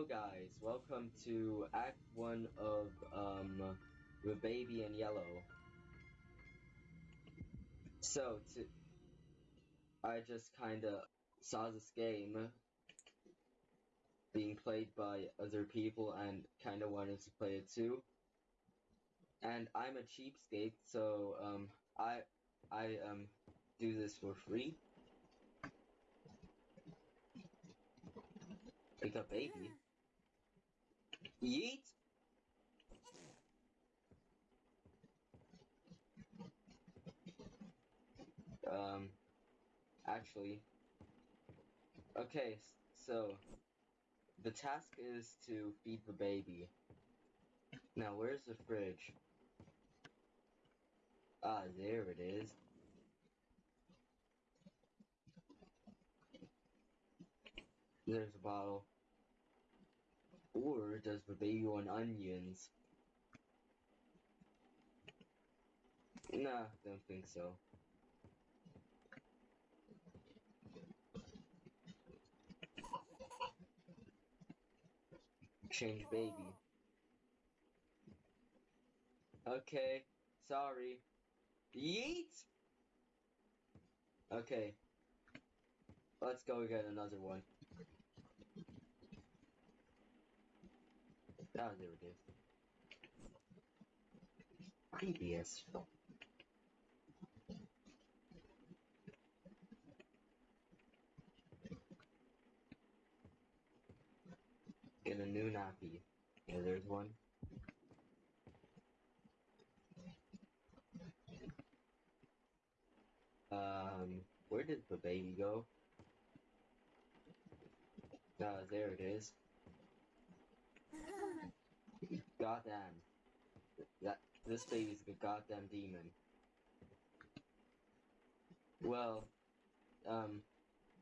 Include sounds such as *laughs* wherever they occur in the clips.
Hello guys, welcome to Act 1 of, um, The Baby in Yellow. So, to, I just kinda saw this game being played by other people and kinda wanted to play it too. And I'm a cheapskate, so, um, I, I, um, do this for free. Like a baby. Yeet! Um, actually, okay, so, the task is to feed the baby. Now, where's the fridge? Ah, there it is. There's a bottle. Or does the baby want onions? Nah, don't think so. Change baby. Okay, sorry. Yeet! Okay. Let's go get another one. Ah, there it is. Creepy as. Get a new nappy. Yeah, there's one. Um, where did the baby go? Ah, there it is. Goddamn. That this baby's a goddamn demon. Well, um,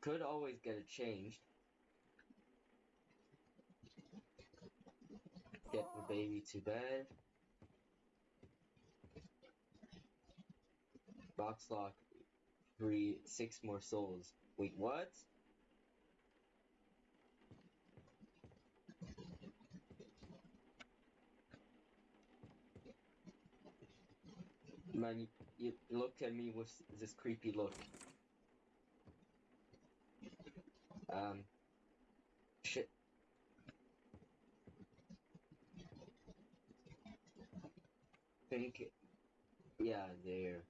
could always get it changed. Get the baby to bed. Box lock. Three, six more souls. Wait, what? Man, you, looked at me with this creepy look. Um, shit. Think, yeah, there.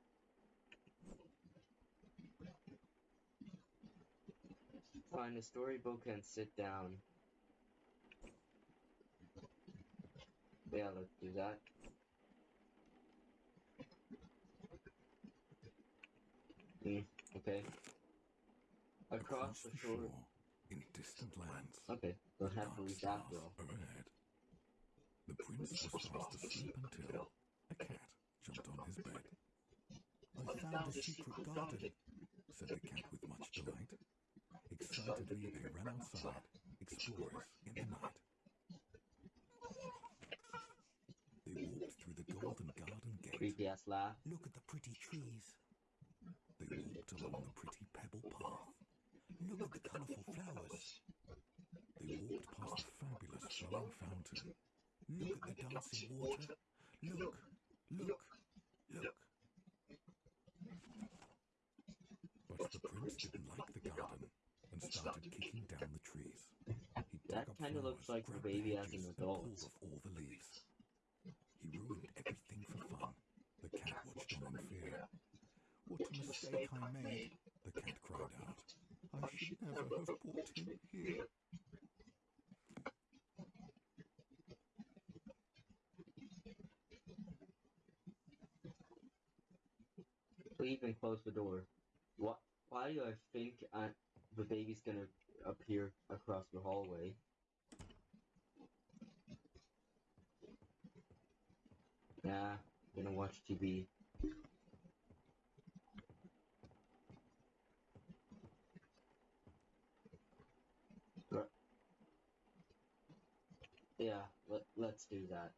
Find a storybook and sit down. Yeah, let's do that. Hmm, okay. Across the shore. in distant lands, Okay, don't have to dark reach after all. are. The prince was fast asleep until a cat jumped on his bed. I found a secret garden, said the cat with much delight. Excitedly, they ran outside, explorers in the night. They walked through the golden garden gate. Creepy ass laugh. Look at the pretty trees. They walked along the pretty pebble path. Look at the colourful flowers. They walked past the fabulous flowing fountain. Look at the dancing water. Look, look, look. But the prince didn't like the garden and started kicking down the trees. He That kinda looks like the baby as an adult. off all the leaves. He ruined everything for fun. The cat watched on in fear. What a mistake I made, the cat cried out. I should never have brought him here. Leave and close the door. What? Why do I think I, the baby's gonna appear across the hallway? Nah, gonna watch TV. Yeah, let, let's do that.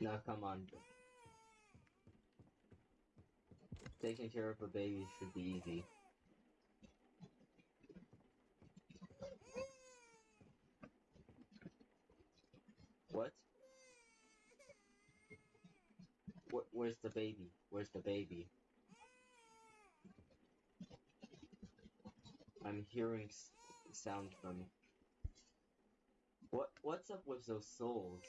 Now come on. Taking care of a baby should be easy. Where's the baby? Where's the baby? I'm hearing sound from. What? What's up with those souls?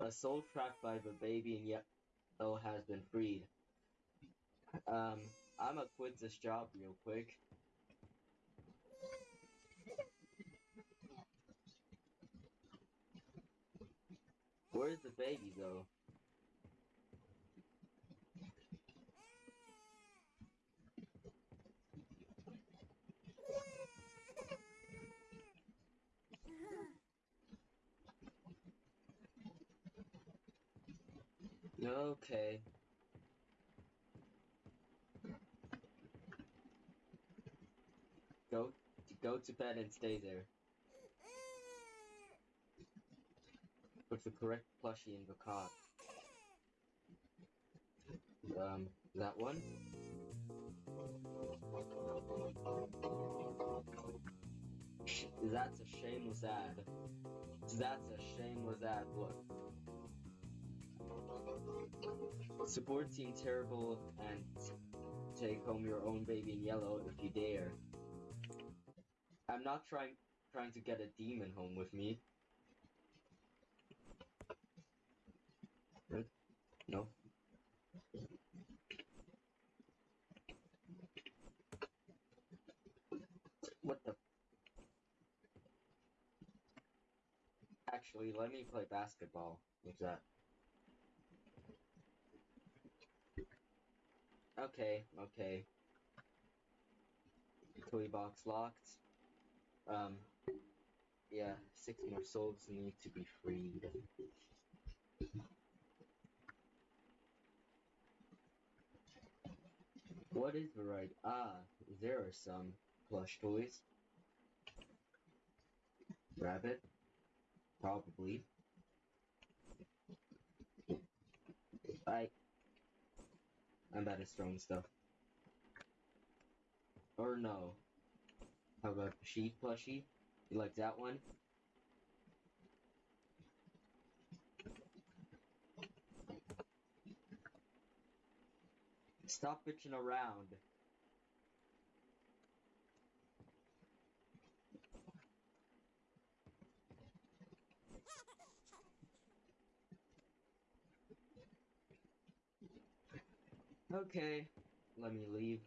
A soul trapped by the baby in yellow has been freed. Um, I'ma quit this job real quick. Where's the baby though? Okay. Go go to bed and stay there. Put the correct plushie in the cot. Um, that one? That's a shameless ad. That's a shameless ad. Look. Support Team Terrible and take home your own baby in yellow if you dare. I'm not trying trying to get a demon home with me. Right? No. What the? Actually, let me play basketball. What's that? Okay, okay. Toy box locked. Um, yeah, six more souls need to be freed. What is the right? Ah, there are some plush toys. Rabbit? Probably. I. I'm bad at throwing stuff. Or no. How about sheep plushie? You like that one? Stop bitching around. Okay, let me leave.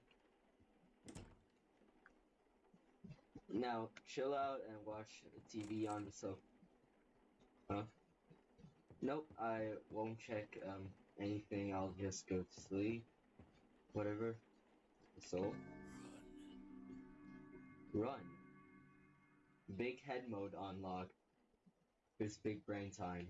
Now, chill out and watch TV on the sofa. Huh? Nope, I won't check um anything. I'll just go to sleep. Whatever. So, run. Big head mode unlock. It's big brain time.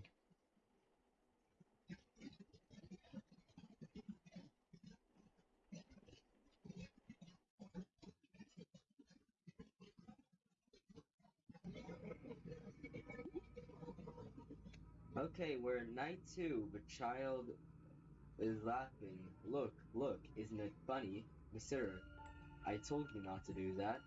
Okay, we're at night two. The child is laughing. Look, look, isn't it funny? Mister, I told you not to do that.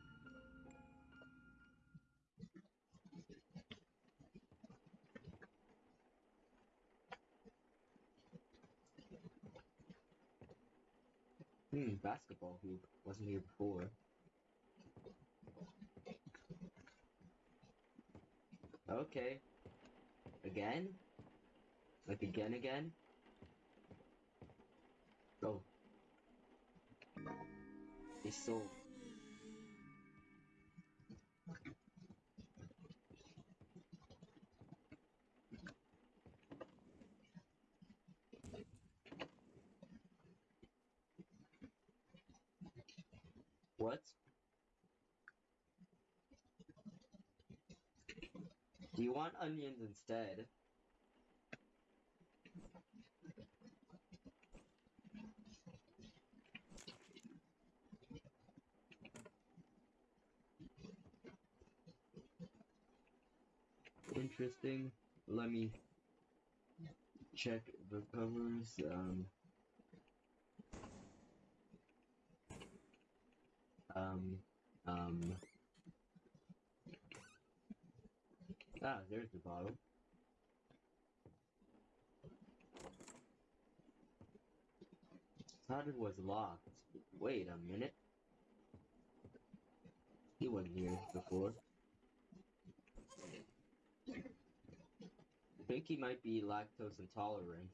Hmm, basketball hoop. Wasn't here before. Okay. Again? Like again again? Go. He's sold. What? Do you want onions instead? Interesting. Let me check the covers. Um, um, um. Ah, there's the bottle. Thought it was locked. Wait a minute. He wasn't here before. Think he might be lactose intolerant.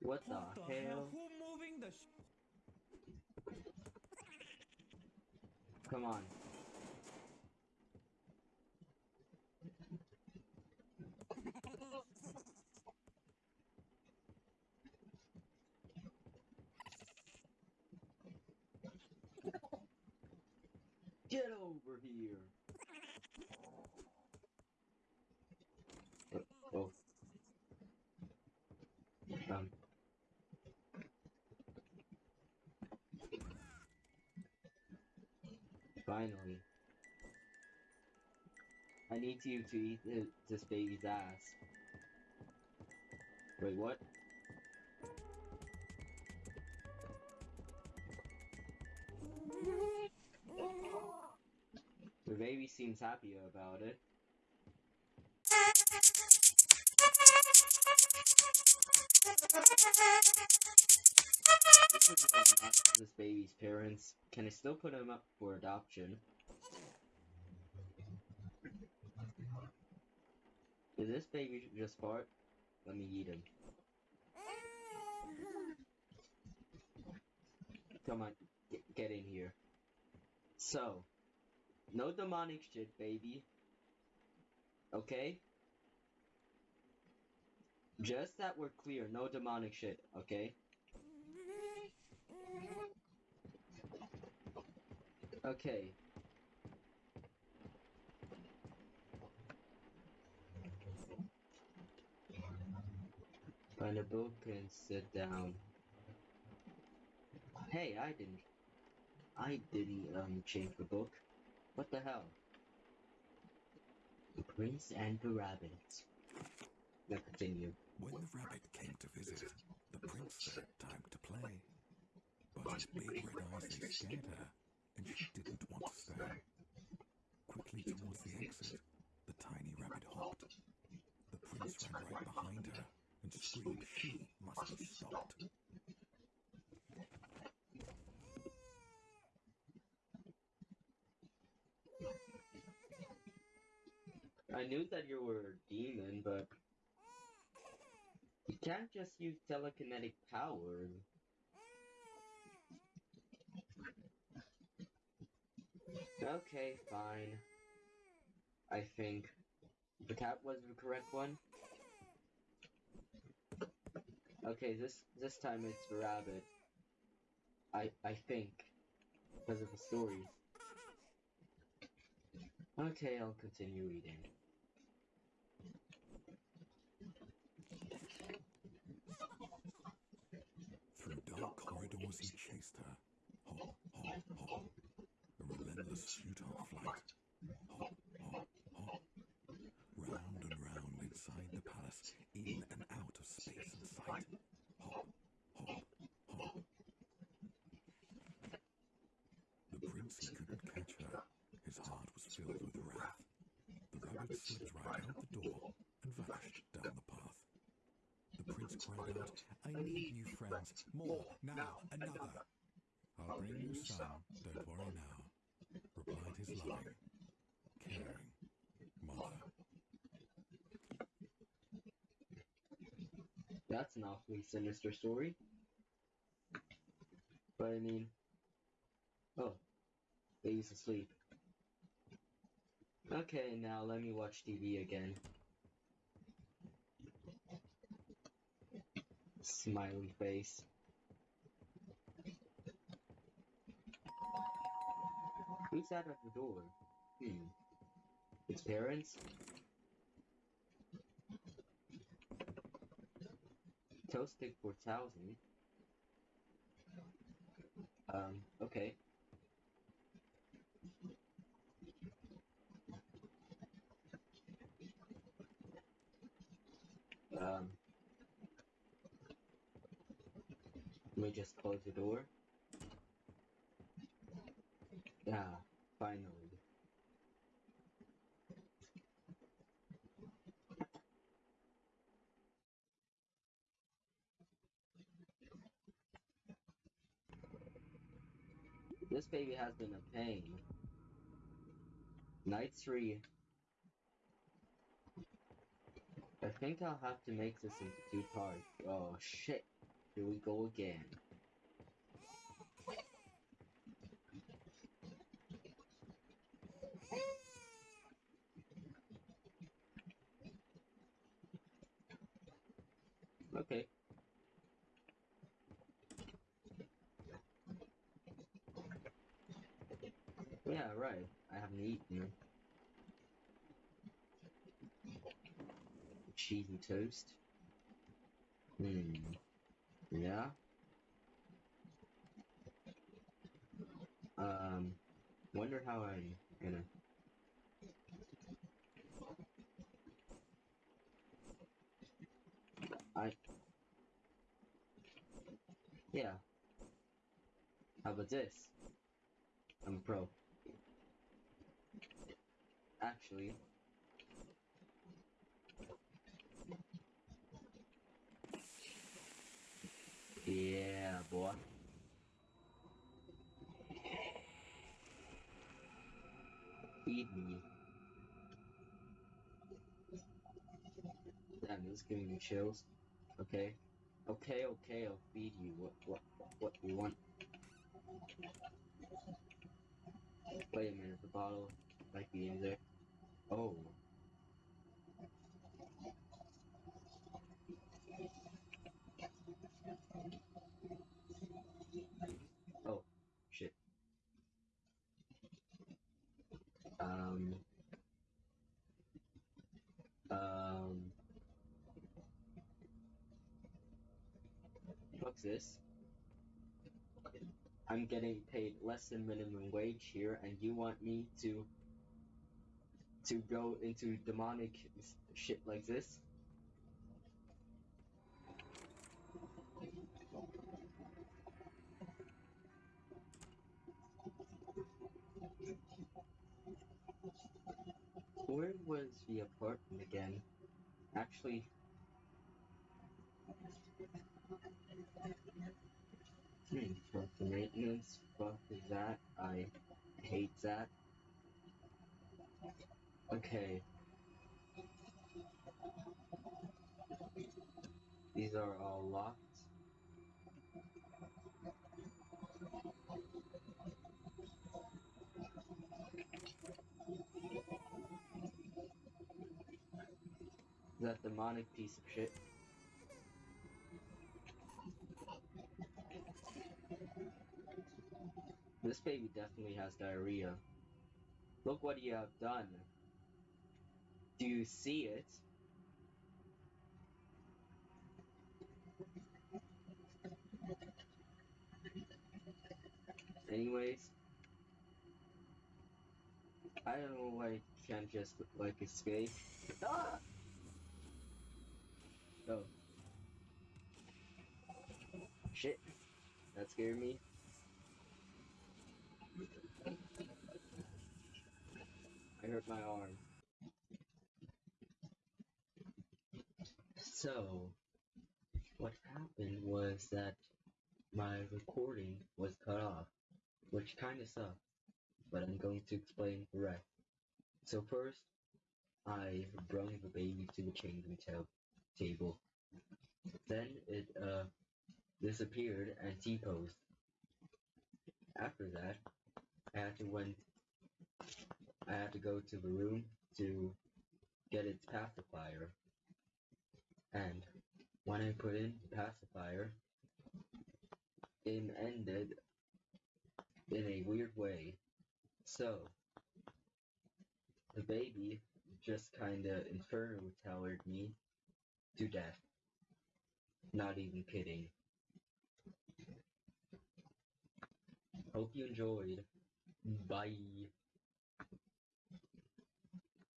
What the hell? Who moving the Come on. Get over here. Uh, Oh. Um. Finally. I need you to eat this baby's ass. Wait, what? The baby seems happier about it. *laughs* This baby's parents, can I still put him up for adoption? Did this baby just fart? Let me eat him. Come on, get, get in here. So, no demonic shit, baby. Okay? Just that we're clear, no demonic shit, okay? Okay. Find a book and sit down. Hey, I didn't. I didn't um change the book. What the hell? The Prince and the Rabbit. Now continue. When the rabbit came to visit, the prince said time to play. But his big red eyes scared her, and she didn't want to stay. Quickly towards the exit, the tiny rabbit hopped. The prince ran right behind her and screamed she must be stopped. I knew that you were a demon, but you can't just use telekinetic power. Okay, fine. I think the cat was the correct one. Okay, this this time it's the rabbit. I I think because of the story. Okay, I'll continue eating. Through dark corridors he chased her. A relentless futile flight. Hop, hop, hop. Round and round inside the palace, in and out of space and sight. Hop, hop, hop. The prince couldn't catch her. His heart was filled with wrath. The rabbit slipped right out the door and vanished down the path. The prince cried out, I need new friends. More, now, another. I'll bring you some, loving, caring mother. That's an awfully sinister story. But I mean, oh, baby's asleep. Okay, now let me watch TV again. Smiley face. Who's that at the door? Hmm. Its parents? Toasted 4000? Um, okay. Um, let me just close the door. Yeah, finally. This baby has been a pain. Night 3. I think I'll have to make this into two parts. Oh shit. Here we go again. Okay. Yeah, right. I haven't eaten. Cheesy toast. Hmm. Yeah. Um. Wonder how I'm gonna. I. Yeah. How about this? I'm a pro. Actually. Yeah, boy. Feed me. Damn, this is giving me chills. Okay. Okay, okay, I'll feed you. What, what, what you want? Wait a minute, the bottle might be in there. Oh, shit. Um. Um. This? I'm getting paid less than minimum wage here, and you want me to to go into demonic shit like this? Where was the apartment again? Actually, fuck the maintenance, fuck that, I hate that. Okay. These are all locked. That demonic piece of shit. This baby definitely has diarrhea. Look what you have done. Do you see it? Anyways, I don't know why it can't just like escape. Ah! Oh. Shit. That scared me. I hurt my arm. So, what happened was that my recording was cut off, which kinda sucks, but I'm going to explain the rest. So first, I brung the baby to the changing ta- table. Then it uh disappeared and T-posed. After that, I had to went. I had to go to the room to get its pacifier. And when I put in the pacifier, it ended in a weird way. So, the baby just kinda inferno towered me to death. Not even kidding. Hope you enjoyed. Bye.